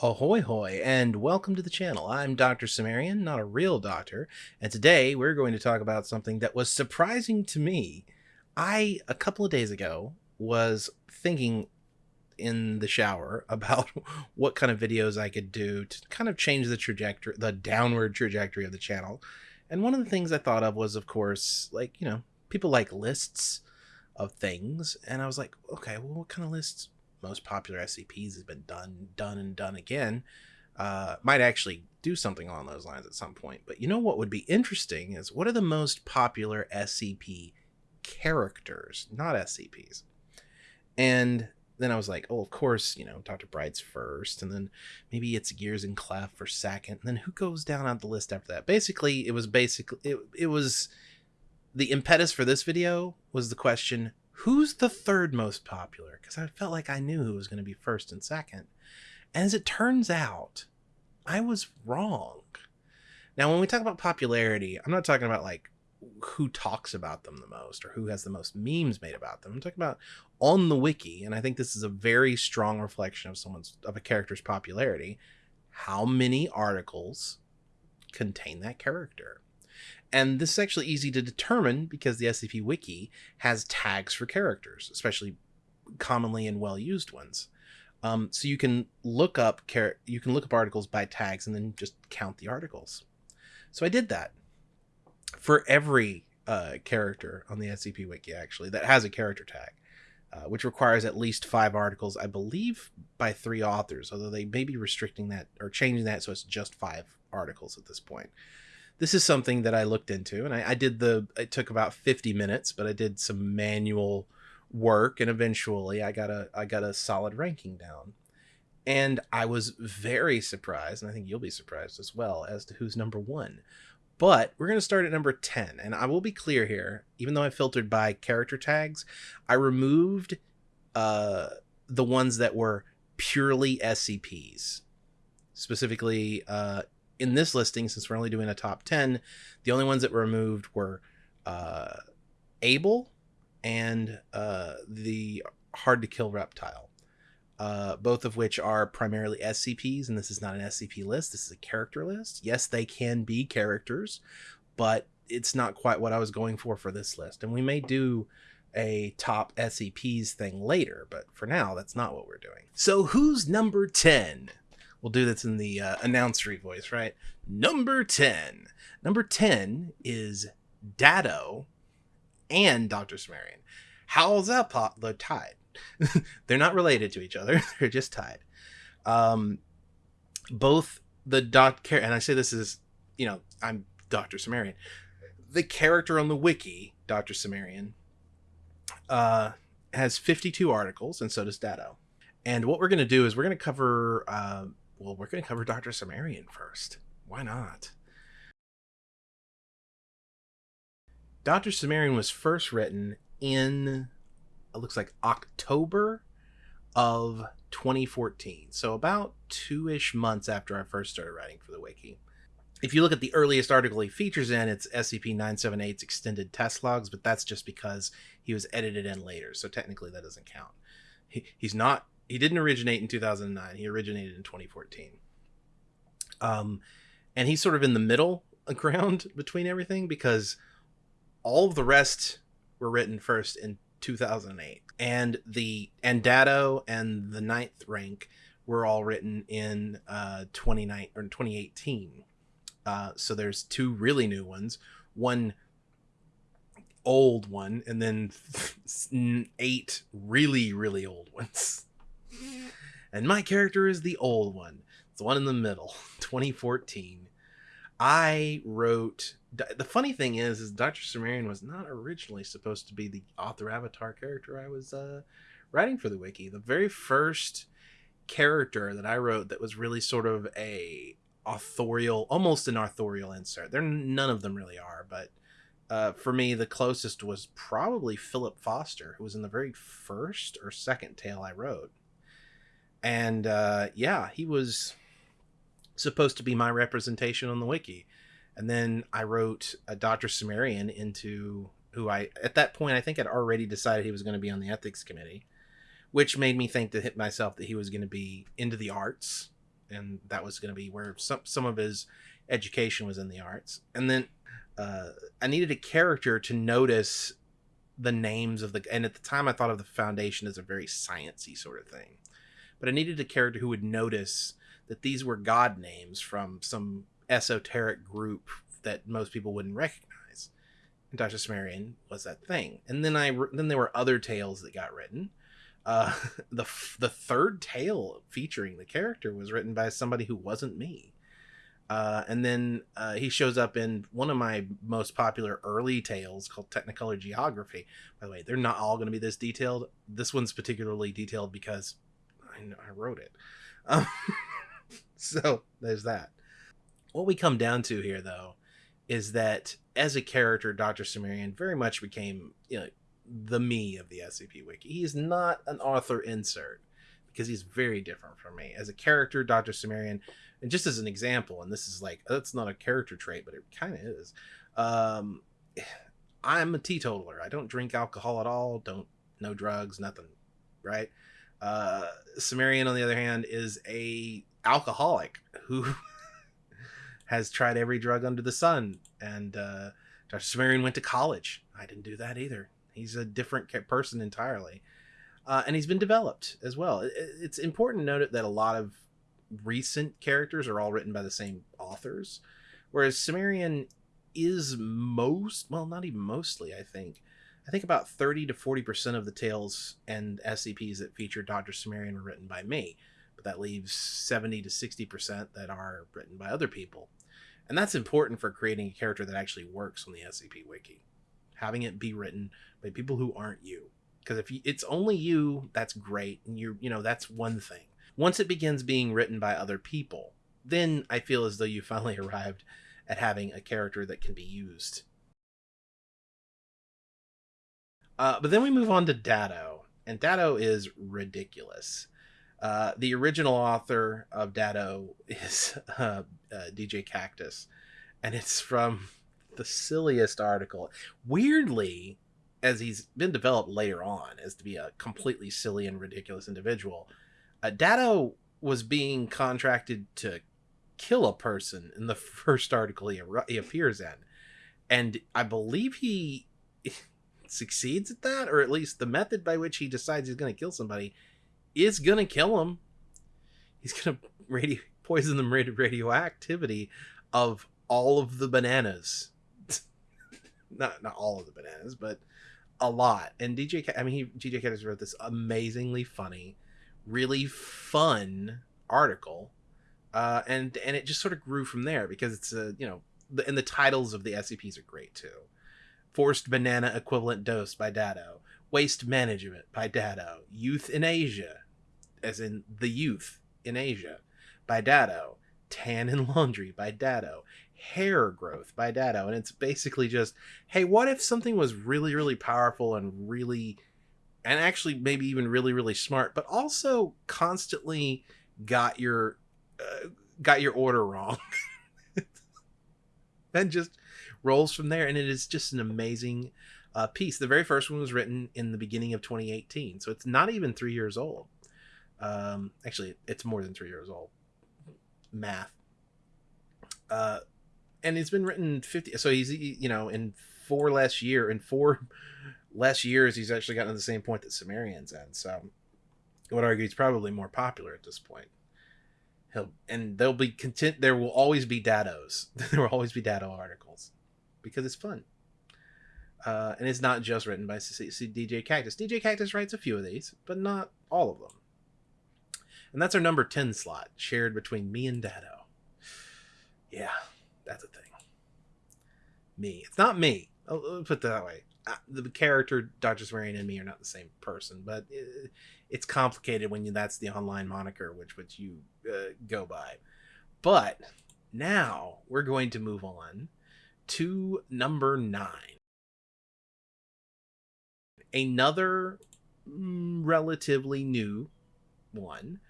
Ahoy hoy, and welcome to the channel. I'm Dr. Cimmerian, not a real doctor, and today we're going to talk about something that was surprising to me. I, a couple of days ago, was thinking in the shower about what kind of videos I could do to kind of change the trajectory, the downward trajectory of the channel. And one of the things I thought of was, of course, like, you know, people like lists of things. And I was like, okay, well, what kind of lists most popular SCPs has been done, done, and done again. Uh, might actually do something along those lines at some point. But you know what would be interesting is what are the most popular SCP characters, not SCPs? And then I was like, oh, of course, you know, Dr. Bright's first, and then maybe it's Gears and Clef for second, and then who goes down on the list after that? Basically, it was basically it, it was the impetus for this video was the question who's the third most popular? Because I felt like I knew who was going to be first and second. And as it turns out, I was wrong. Now, when we talk about popularity, I'm not talking about like who talks about them the most or who has the most memes made about them. I'm talking about on the wiki, and I think this is a very strong reflection of someone's of a character's popularity. How many articles contain that character? And this is actually easy to determine because the SCP Wiki has tags for characters, especially commonly and well used ones. Um, so you can look up char- you can look up articles by tags and then just count the articles. So I did that for every uh, character on the SCP Wiki actually that has a character tag, uh, which requires at least five articles, I believe, by three authors. Although they may be restricting that or changing that so it's just five articles at this point this is something that I looked into, and I, I, did the. It took about fifty minutes, but I did some manual work, and eventually I got a I got a solid ranking down. And I was very surprised, and I think you'll be surprised as well as to who's number one. But we're going to start at number 10. And I will be clear here, even though I filtered by character tags, I removed uh, the ones that were purely SCPs. Specifically, uh, in this listing, since we're only doing a top 10, the only ones that were removed were uh, Able and uh, the Hard to Kill Reptile, uh, both of which are primarily SCPs, and this is not an SCP list, this is a character list. Yes, they can be characters, but it's not quite what I was going for for this list. And we may do a top SCPs thing later, but for now, that's not what we're doing. So, who's number 10? We'll do this in the uh, announcery voice, right? Number 10. Number 10 is Dado and Dr. Cimmerian. How's that pot? They're tied. They're not related to each other. They're just tied. Um, both the dot care, and I say this is, you know, I'm Dr. Cimmerian. The character on the wiki, Dr. Cimmerian, uh, has 52 articles, and so does Dado. And what we're going to do is we're going to cover uh, well, we're going to cover Dr. Cimmerian first. Why not? Dr. Cimmerian was first written in, it looks like October of 2014. So about two ish months after I first started writing for the Wiki. If you look at the earliest article he features in, it's SCP 978's extended test logs, but that's just because he was edited in later. So technically that doesn't count. He, he's not he didn't originate in 2009. He originated in 2014. Um, and he's sort of in the middle ground between everything because all of the rest were written first in 2008, and the and Dado and the ninth rank were all written in uh 29 or 2018. Uh, so there's two really new ones, one old one, and then eight really really old ones and my character is the old one. It's the one in the middle, 2014. I wrote. The funny thing is, is Dr. Cimmerian was not originally supposed to be the author avatar character I was uh, writing for the wiki. The very first character that I wrote that was really sort of a authorial, almost an authorial insert. There, none of them really are, but uh, for me, the closest was probably Philip Foster, who was in the very first or second tale I wrote and uh, yeah, he was supposed to be my representation on the wiki. And then I wrote a Dr. Cimmerian into who I, at that point, I think had already decided he was going to be on the ethics committee, which made me think to hit myself that he was going to be into the arts and that was going to be where some some of his education was in the arts. And then uh, I needed a character to notice the names of the and at the time I thought of the foundation as a very sciency sort of thing. But I needed a character who would notice that these were god names from some esoteric group that most people wouldn't recognize. And Dr. Cimmerian was that thing. And then I then there were other tales that got written. Uh, the the third tale featuring the character was written by somebody who wasn't me. Uh, and then uh, he shows up in one of my most popular early tales called Technicolor Geography. By the way, they're not all going to be this detailed. This one's particularly detailed because I, I wrote it. Um, so there's that. What we come down to here, though, is that as a character, Dr. Cimmerian very much became you know, the me of the SCP Wiki. He's not an author insert because he's very different from me. As a character, Dr. Cimmerian, and just as an example and this is like that's not a character trait but it kind of is um i'm a teetotaler i don't drink alcohol at all don't no drugs nothing right uh cimmerian on the other hand is a alcoholic who has tried every drug under the sun and uh dr Cimmerian went to college i didn't do that either he's a different person entirely uh, and he's been developed as well. It's important to note that a lot of recent characters are all written by the same authors, whereas Cimmerian is most well, not even mostly. I think, I think about thirty to forty percent of the tales and SCPs that feature Doctor Cimmerian were written by me, but that leaves seventy to sixty percent that are written by other people, and that's important for creating a character that actually works on the SCP Wiki, having it be written by people who aren't you. Because if you, it's only you, that's great, and you're you know that's one thing once it begins being written by other people, then I feel as though you finally arrived at having a character that can be used. Uh, but then we move on to Dado, and Dado is ridiculous. Uh, the original author of Dado is uh, uh DJ Cactus, and it's from the silliest article. Weirdly, as he's been developed later on as to be a completely silly and ridiculous individual, uh, Dado was being contracted to kill a person in the first article he, he appears in. And I believe he succeeds at that, or at least the method by which he decides he's going to kill somebody is going to kill him. He's going to radio- poison them with radioactivity of all of the bananas. not not all of the bananas, but a lot. And DJ, I mean, he DJ Cactus wrote this amazingly funny really fun article, uh, and and it just sort of grew from there because it's a you know and the titles of the SCPs are great too. Forced Banana Equivalent Dose by Dado, Waste Management by Dado, Youth in Asia, as in the youth in Asia, by Dado, Tan and Laundry by Dado, Hair Growth by Dado, and it's basically just, hey, what if something was really, really powerful and really and actually maybe even really really smart but also constantly got your uh, got your order wrong? And just rolls from there and it is just an amazing uh, piece the very first one was written in the beginning of 2018 so it's not even three years old um, actually it's more than three years old math uh, and it's been written 50 so he's you know in four less year in four less years, he's actually gotten to the same point that Cimmerian's in. So I would argue he's probably more popular at this point. He'll and there'll be content. There will always be Dados. there will always be Dado articles because it's fun. Uh, and it's not just written by C- C- DJ Cactus. DJ Cactus writes a few of these, but not all of them. And that's our number 10 slot, shared between me and Dado. Yeah, that's a thing. Me. It's not me. I'll, put it that way the character Dr. Cimmerian and me are not the same person, but it, it's complicated when you, that's the online moniker which which you uh, go by. But now we're going to move on to number nine. Another mm, relatively new one.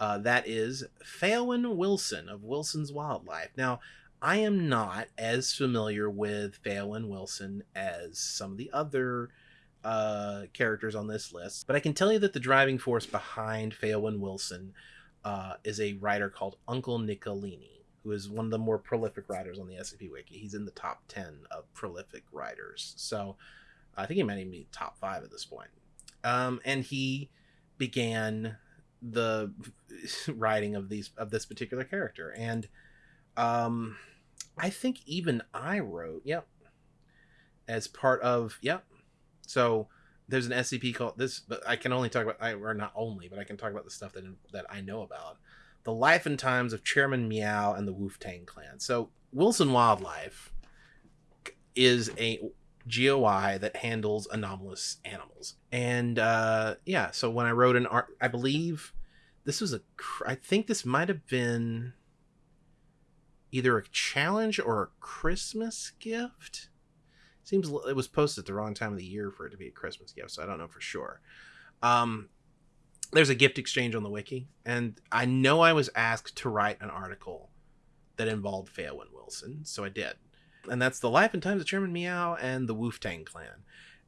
Uh, that is Faeowyn Wilson of Wilson's Wildlife. Now, I am not as familiar with Faeowyn Wilson as some of the other uh, characters on this list, but I can tell you that the driving force behind Faeowyn Wilson uh, is a writer called Uncle Nicolini, who is one of the more prolific writers on the SCP Wiki. He's in the top 10 of prolific writers. So I think he might even be top five at this point. Um, and he began the writing of these of this particular character and um i think even i wrote yep as part of yep so there's an scp called this but i can only talk about i or not only but i can talk about the stuff that that i know about the life and times of chairman meow and the woof tang clan so wilson wildlife is a GOI that handles anomalous animals. And uh, yeah, so when I wrote an art, I believe this was a, I think this might have been either a challenge or a Christmas gift. Seems it was posted at the wrong time of the year for it to be a Christmas gift, so I don't know for sure. Um, there's a gift exchange on the wiki, and I know I was asked to write an article that involved Faeowyn Wilson, so I did and that's the life and times of Chairman Meow and the Woof Tang clan,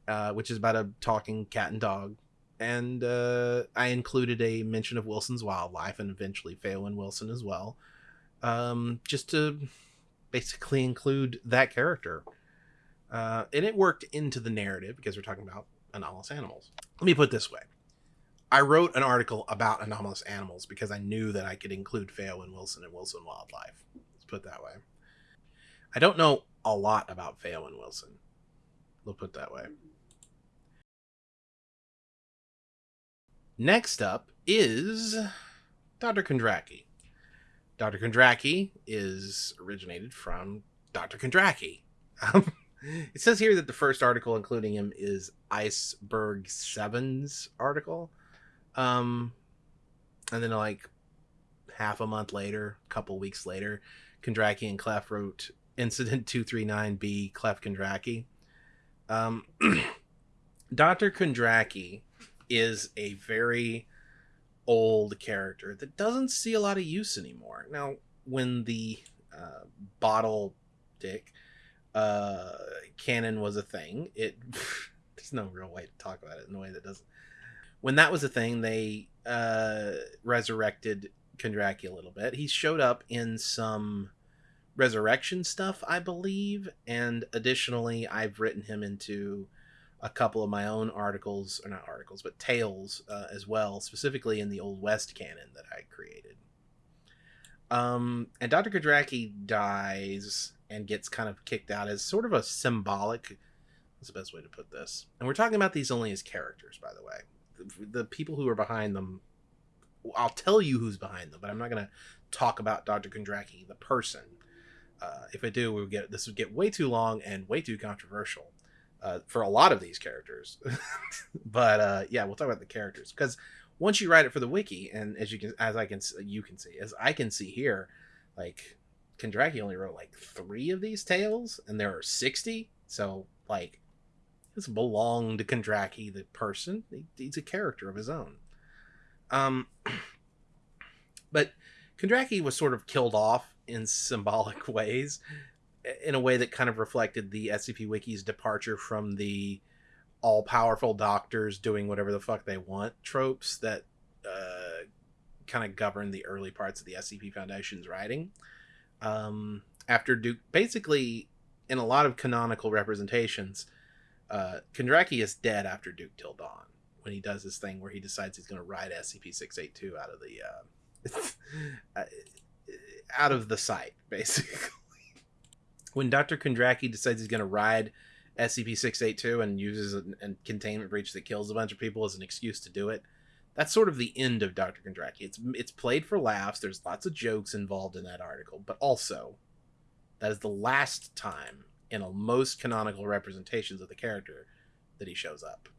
uh, which is about a talking cat and dog. And uh, I included a mention of Wilson's wildlife and eventually Faeowyn Wilson as well, um, just to basically include that character. Uh, and it worked into the narrative because we're talking about anomalous animals. Let me put this way. I wrote an article about anomalous animals because I knew that I could include Faeowyn Wilson and Wilson Wildlife. Let's put that way. I don't know a lot about Faeowyn Wilson. We'll put that way. Next up is Dr. Kondraki. Dr. Kondraki is originated from Dr. Kondraki. Um, it says here that the first article including him is Iceberg 7's article. Um, and then like half a month later, a couple weeks later, Kondraki and Clef wrote Incident 239B, Clef Kondraki. Um, Dr. Kondraki is a very old character that doesn't see a lot of use anymore. Now, when the uh, bottle dick uh, canon was a thing, it there's no real way to talk about it in a way that doesn't. When that was a thing, they uh, resurrected Kondraki a little bit. He showed up in some resurrection stuff, I believe. And additionally, I've written him into a couple of my own articles, or not articles, but tales uh, as well, specifically in the Old West canon that I created. Um, and Dr. Kondraki dies and gets kind of kicked out as sort of a symbolic. What's the best way to put this? And we're talking about these only as characters, by the way. The, people who are behind them, I'll tell you who's behind them, but I'm not going to talk about Dr. Kondraki, the person uh, if I do, we would get this would get way too long and way too controversial uh, for a lot of these characters. but uh, yeah, we'll talk about the characters because once you write it for the wiki, and as you can, as I can, you can see, as I can see here, like Kondraki only wrote like three of these tales, and there are sixty. So like, this belonged to Kondraki, the person. He, he's a character of his own. Um, but Kondraki was sort of killed off in symbolic ways in a way that kind of reflected the SCP Wiki's departure from the all powerful doctors doing whatever the fuck they want tropes that uh, kind of govern the early parts of the SCP Foundation's writing. Um, after Duke, basically, in a lot of canonical representations, uh, Kondraki is dead after Duke Till Dawn when he does this thing where he decides he's going to ride SCP 682 out of the. Uh, out of the site basically. when Dr. Kondraki decides he's going to ride SCP-682 and uses a, a, containment breach that kills a bunch of people as an excuse to do it, that's sort of the end of Dr. Kondraki. It's it's played for laughs. There's lots of jokes involved in that article, but also that is the last time in most canonical representations of the character that he shows up.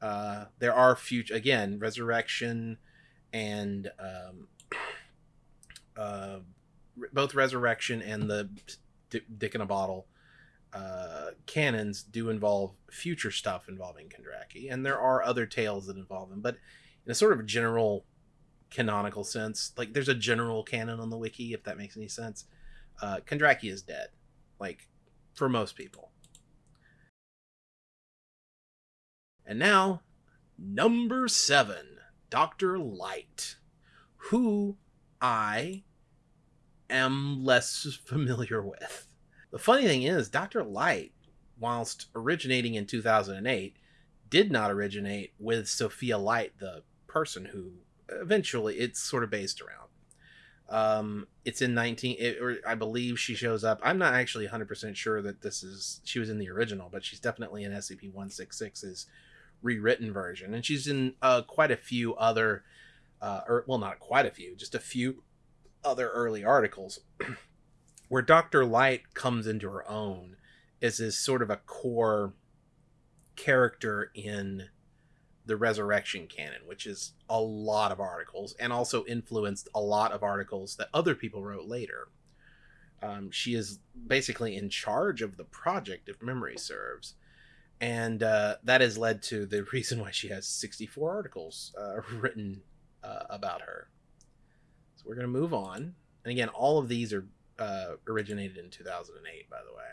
Uh, there are future again resurrection and um, uh, both Resurrection and the D- Dick in a Bottle uh, canons do involve future stuff involving Kondraki, and there are other tales that involve him, but in a sort of general canonical sense, like there's a general canon on the wiki, if that makes any sense. Uh, Kondraki is dead, like for most people. And now, number seven, Doctor Light who I am less familiar with. The funny thing is, Dr. Light, whilst originating in 2008, did not originate with Sophia Light, the person who eventually it's sort of based around. Um, it's in 19, it, or I believe she shows up. I'm not actually 100% sure that this is, she was in the original, but she's definitely in SCP 166's rewritten version. And she's in uh, quite a few other, uh, or well, not quite a few, just a few other early articles where Dr. Light comes into her own is as sort of a core character in the resurrection canon which is a lot of articles and also influenced a lot of articles that other people wrote later. Um, she is basically in charge of the project if memory serves. And uh, that has led to the reason why she has 64 articles uh, written uh, about her. So we're going to move on. And again all of these are uh, originated in 2008 by the way.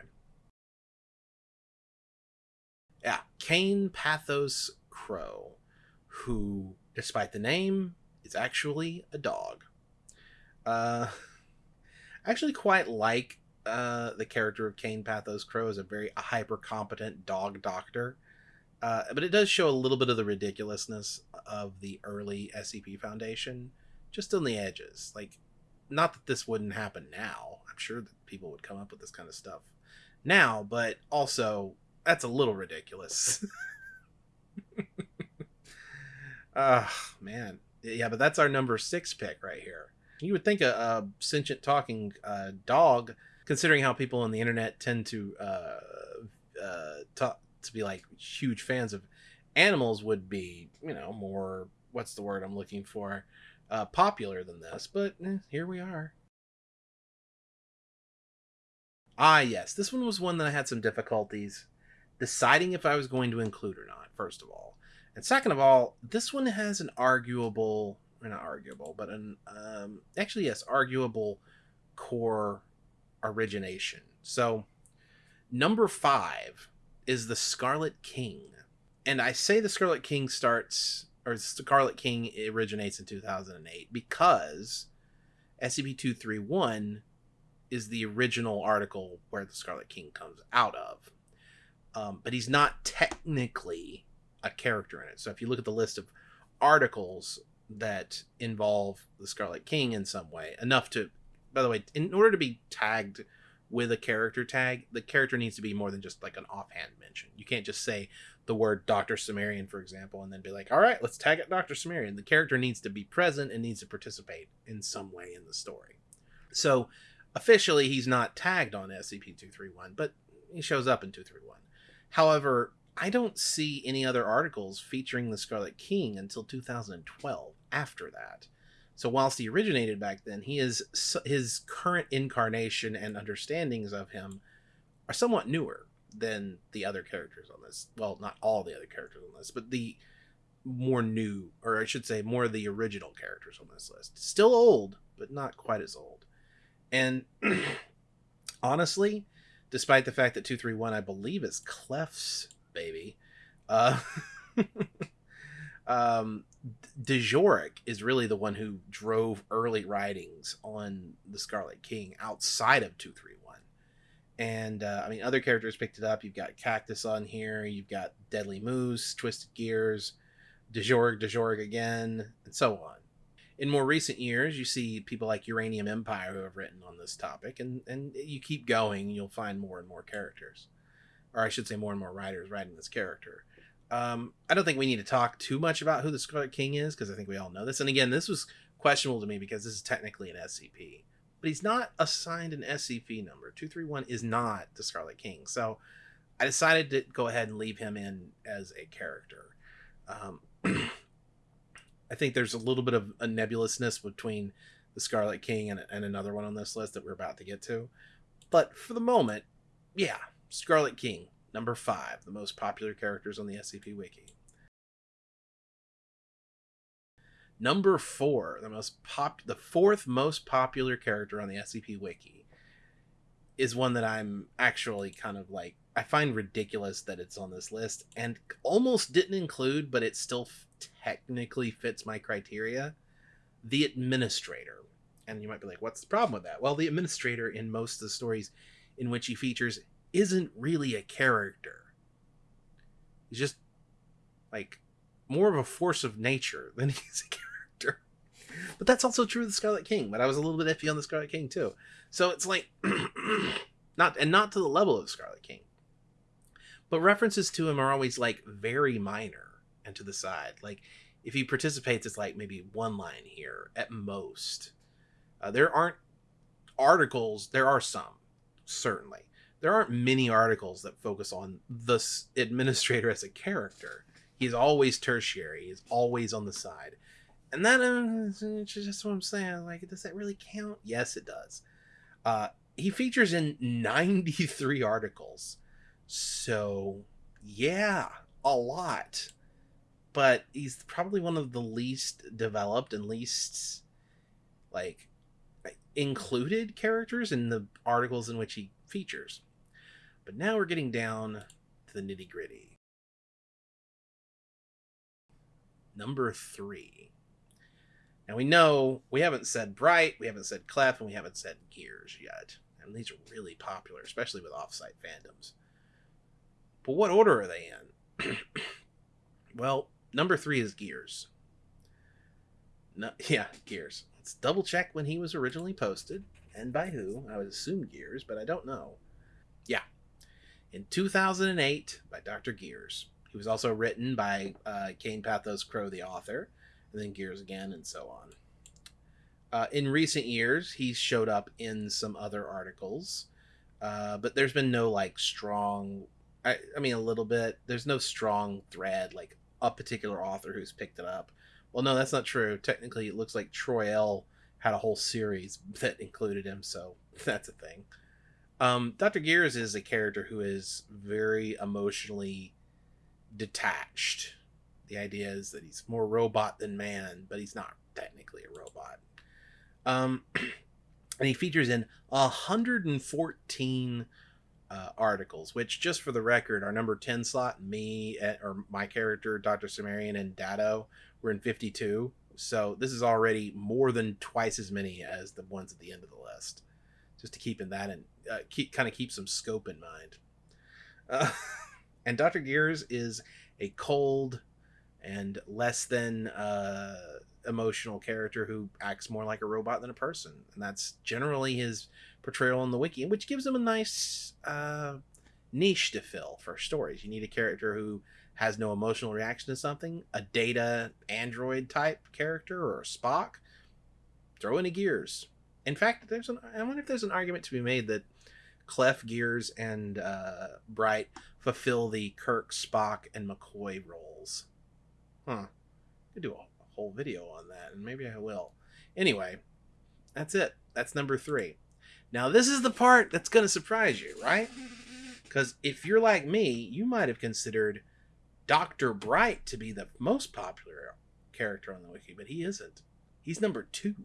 Yeah, Kane Pathos Crow, who, despite the name, is actually a dog. Uh, I actually quite like uh, the character of Kane Pathos Crow as a very hyper competent dog doctor. Uh, but it does show a little bit of the ridiculousness of the early SCP Foundation, just on the edges. Like, not that this wouldn't happen now. I'm sure that people would come up with this kind of stuff now, but also that's a little ridiculous. Ah, uh, man. Yeah, but that's our number six pick right here. You would think a, a sentient talking uh, dog, considering how people on the internet tend to uh, uh, talk, to be like huge fans of animals, would be you know more what's the word I'm looking for uh, popular than this. But eh, here we are. Ah, yes, this one was one that I had some difficulties deciding if I was going to include or not, first of all. And second of all, this one has an arguable, or not arguable, but an, um, actually, yes, arguable core origination. So, number five is the Scarlet King. And I say the Scarlet King starts, or Scarlet King originates in 2008 because SCP 231 is the original article where the Scarlet King comes out of um, but he's not technically a character in it. So if you look at the list of articles that involve the Scarlet King in some way, enough to, by the way, in order to be tagged with a character tag, the character needs to be more than just like an offhand mention. You can't just say the word Dr. Cimmerian, for example, and then be like, all right, let's tag it Dr. Cimmerian. The character needs to be present and needs to participate in some way in the story. So officially, he's not tagged on SCP 231, but he shows up in 231. However, I don't see any other articles featuring the Scarlet King until 2012 after that. So whilst he originated back then, he is his current incarnation and understandings of him are somewhat newer than the other characters on this. Well, not all the other characters on this, but the more new, or I should say, more of the original characters on this list. Still old, but not quite as old. And honestly, despite the fact that 231 I believe is Clef's baby. Uh um is really the one who drove early writings on the Scarlet King outside of 231. And uh, I mean, other characters picked it up. You've got Cactus on here. You've got Deadly Moose, Twisted Gears, Djoric, Djoric again, and so on in more recent years, you see people like Uranium Empire who have written on this topic, and and you keep going, you'll find more and more characters, or I should say, more and more writers writing this character. Um, I don't think we need to talk too much about who the Scarlet King is because I think we all know this. And again, this was questionable to me because this is technically an SCP, but he's not assigned an SCP number. Two three one is not the Scarlet King, so I decided to go ahead and leave him in as a character. Um, I think there's a little bit of a nebulousness between the Scarlet King and, and another one on this list that we're about to get to. But for the moment, yeah, Scarlet King, number five, the most popular characters on the SCP Wiki. Number four, the most pop, the fourth most popular character on the SCP Wiki, is one that I'm actually kind of like I find ridiculous that it's on this list and almost didn't include, but it still technically fits my criteria. the administrator. And you might be like, what's the problem with that? Well, the administrator in most of the stories in which he features isn't really a character. He's just like more of a force of nature than he's a character. But that's also true of the Scarlet King, but I was a little bit iffy on the Scarlet King too. So it's like not and not to the level of Scarlet King. But references to him are always like very minor and to the side. Like if he participates, it's like maybe one line here at most. Uh, there aren't articles. There are some, certainly. There aren't many articles that focus on the administrator as a character. He's always tertiary. He's always on the side, and that uh, just what I'm saying. Like, does that really count? Yes, it does. Uh, he features in 93 articles, so yeah, a lot but he's probably one of the least developed and least like included characters in the articles in which he features. But now we're getting down to the nitty gritty. Number three. Now we know we haven't said Bright, we haven't said Clef, and we haven't said Gears yet. And these are really popular, especially with offsite fandoms. But what order are they in? well, Number three is Gears. No, yeah, Gears. Let's double check when he was originally posted and by who. I would assume Gears, but I don't know. Yeah. In 2008 by Dr. Gears. He was also written by uh, Kane Pathos Crow, the author, and then Gears again, and so on. Uh, in recent years, he's showed up in some other articles, uh, but there's been no like strong. I, I mean, a little bit. There's no strong thread like a particular author who's picked it up. Well, no, that's not true. Technically, it looks like Troy L had a whole series that included him, so that's a thing. Um, Dr. Gears is a character who is very emotionally detached. The idea is that he's more robot than man, but he's not technically a robot. Um, and he features in 114 uh, articles, which just for the record, our number 10 slot, me eh, or my character, Dr. Cimmerian and Dado, were in 52. So this is already more than twice as many as the ones at the end of the list. Just to keep in that and uh, keep kind of keep some scope in mind. Uh, and Dr. Gears is a cold and less than uh, emotional character who acts more like a robot than a person, and that's generally his portrayal in the wiki, which gives him a nice uh, niche to fill for stories. You need a character who has no emotional reaction to something, a data android type character or a Spock. Throw in a Gears. In fact, there's an I wonder if there's an argument to be made that Clef, Gears, and uh, Bright fulfill the Kirk, Spock, and McCoy roles. Huh. Could do a whole video on that, and maybe I will. Anyway, that's it. That's number three. Now, this is the part that's going to surprise you, right? Because if you're like me, you might have considered Dr. Bright to be the most popular character on the wiki, but he isn't. He's number two.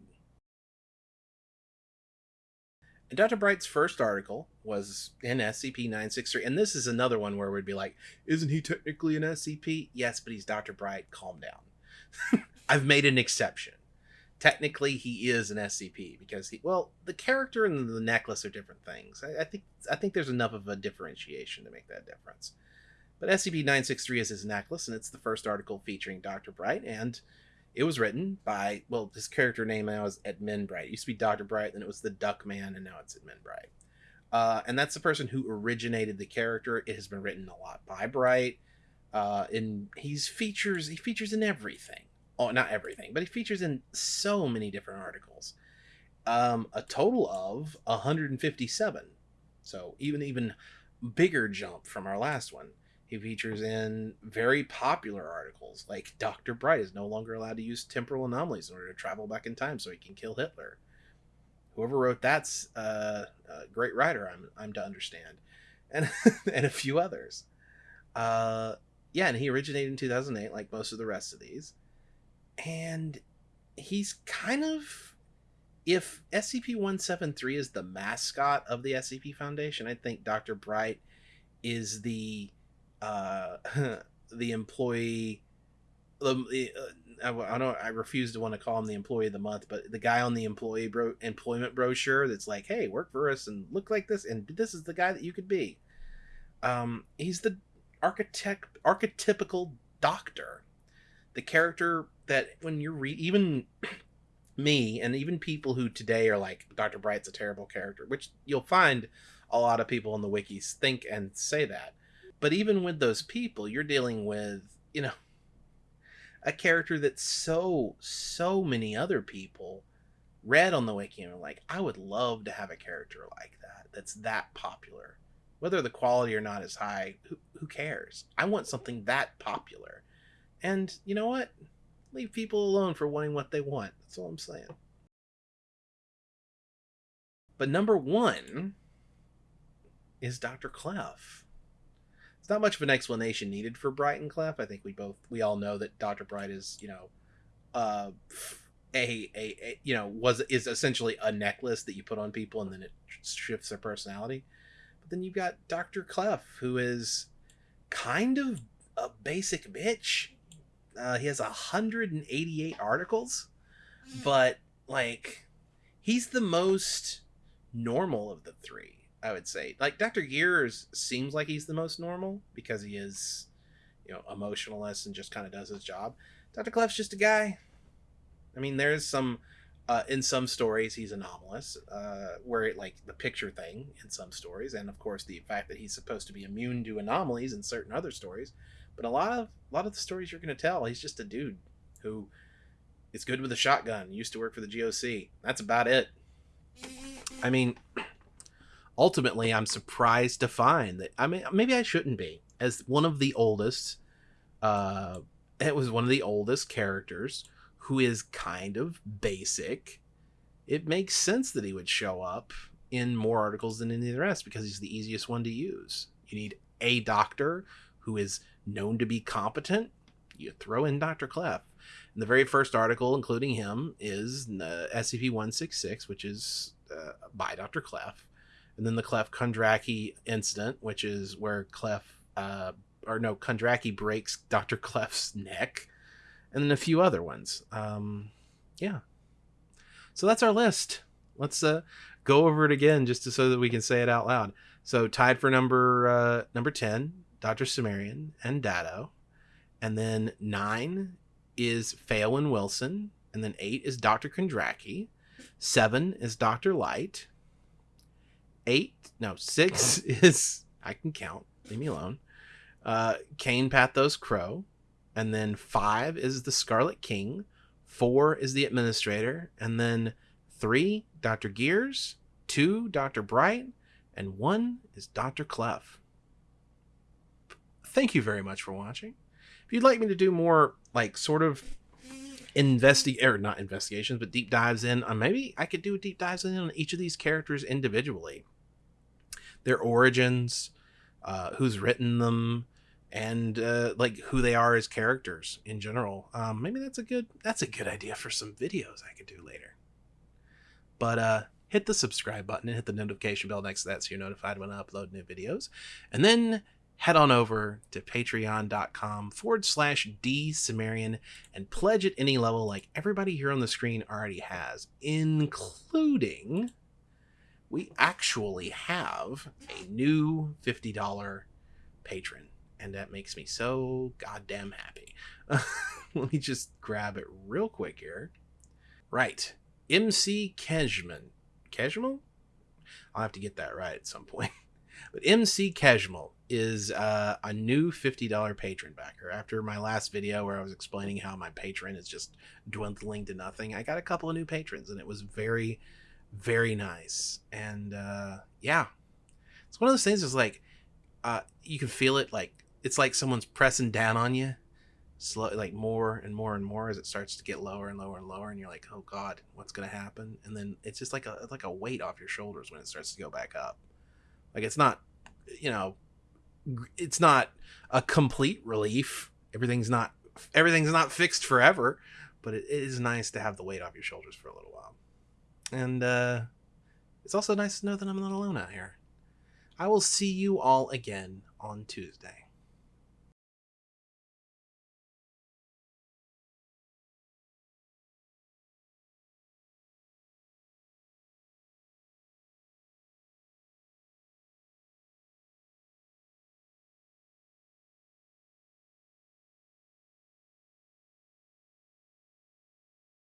And Dr. Bright's first article was in SCP 963, and this is another one where we'd be like, isn't he technically an SCP? Yes, but he's Dr. Bright. Calm down. I've made an exception technically he is an SCP because he well the character and the necklace are different things. I, I, think I think there's enough of a differentiation to make that difference. But SCP-963 is his necklace, and it's the first article featuring Dr. Bright, and it was written by well his character name now is Edmund Bright. It used to be Dr. Bright, then it was the Duck Man, and now it's Edmund Bright. Uh, and that's the person who originated the character. It has been written a lot by Bright. Uh, and he's features he features in everything oh, not everything, but he features in so many different articles. Um, a total of 157. So even even bigger jump from our last one. He features in very popular articles, like Dr. Bright is no longer allowed to use temporal anomalies in order to travel back in time so he can kill Hitler. Whoever wrote that's uh, a great writer, I'm, I'm to understand. And, and a few others. Uh, yeah, and he originated in 2008, like most of the rest of these and he's kind of if SCP-173 is the mascot of the SCP Foundation, I think Dr. Bright is the uh, the employee. Uh, I, I don't I refuse to want to call him the employee of the month, but the guy on the employee bro, employment brochure that's like, "Hey, work for us and look like this, and this is the guy that you could be." Um, he's the architect archetypical doctor, the character that when you're re- even me and even people who today are like Dr. Bright's a terrible character, which you'll find a lot of people in the wikis think and say that. But even with those people, you're dealing with, you know, a character that so so many other people read on the wiki and were like, I would love to have a character like that. That's that popular. Whether the quality or not is high, who, who cares? I want something that popular. And you know what? Leave people alone for wanting what they want. That's all I'm saying. But number one is Dr. Clef. It's not much of an explanation needed for Bright and Clef. I think we both we all know that Dr. Bright is, you know, uh a, a, a you know was is essentially a necklace that you put on people and then it shifts their personality. But then you've got Dr. Clef who is kind of a basic bitch. Uh, he has 188 articles, but like he's the most normal of the three. I would say. Like Dr. Gears seems like he's the most normal because he is, you know, emotionalist and just kind of does his job. Dr. Clef's just a guy. I mean, there's some uh, in some stories he's anomalous, uh, where it, like the picture thing in some stories, and of course the fact that he's supposed to be immune to anomalies in certain other stories. But a lot of a lot of the stories you're going to tell, he's just a dude who is good with a shotgun. Used to work for the GOC. That's about it. I mean, ultimately, I'm surprised to find that. I mean, maybe I shouldn't be. As one of the oldest, uh, it was one of the oldest characters who is kind of basic. It makes sense that he would show up in more articles than any of the rest because he's the easiest one to use. You need a doctor who is known to be competent. You throw in Dr. Clef. And the very first article, including him, is uh, SCP 166, which is uh, by Dr. Clef and then the Clef Kondraki incident, which is where Clef, uh, or no, Kondraki breaks Dr. Clef's neck, and then a few other ones. Um, yeah. So that's our list. Let's uh, go over it again just to, so that we can say it out loud. So tied for number uh, number ten, Dr. Cimmerian and Dado, and then nine is Phelan Wilson, and then eight is Dr. Kondraki, seven is Dr. Light, eight, no, six is I can count. Leave me alone. Uh, Kane Pathos Crow, and then five is the Scarlet King. Four is the Administrator, and then three Doctor Gears, two Doctor Bright, and one is Doctor Clef. Thank you very much for watching. If you'd like me to do more, like sort of investigate or not investigations, but deep dives in, maybe I could do deep dives in on each of these characters individually their origins, uh, who's written them, and uh, like who they are as characters in general. Um, maybe that's a good that's a good idea for some videos I could do later. But uh, hit the subscribe button and hit the notification bell next to that so you're notified when I upload new videos. And then head on over to patreon.com forward slash D and pledge at any level like everybody here on the screen already has, including we actually have a new $50 patron. And that makes me so goddamn happy. Let me just grab it real quick here. Right. MC Kejman. Kejmal? I'll have to get that right at some point. But MC Kejmal is uh, a new $50 patron backer. After my last video where I was explaining how my patron is just dwindling to nothing, I got a couple of new patrons and it was very very nice. And uh, yeah, it's one of those things. Is like uh, you can feel it. Like it's like someone's pressing down on you, slow, like more and more and more as it starts to get lower and lower and lower, and you're like, oh god, what's gonna happen? And then it's just like a like a weight off your shoulders when it starts to go back up. Like it's not, you know, it's not a complete relief. Everything's not everything's not fixed forever, but it is nice to have the weight off your shoulders for a little while. And uh, it's also nice to know that I'm not alone out here. I will see you all again on Tuesday.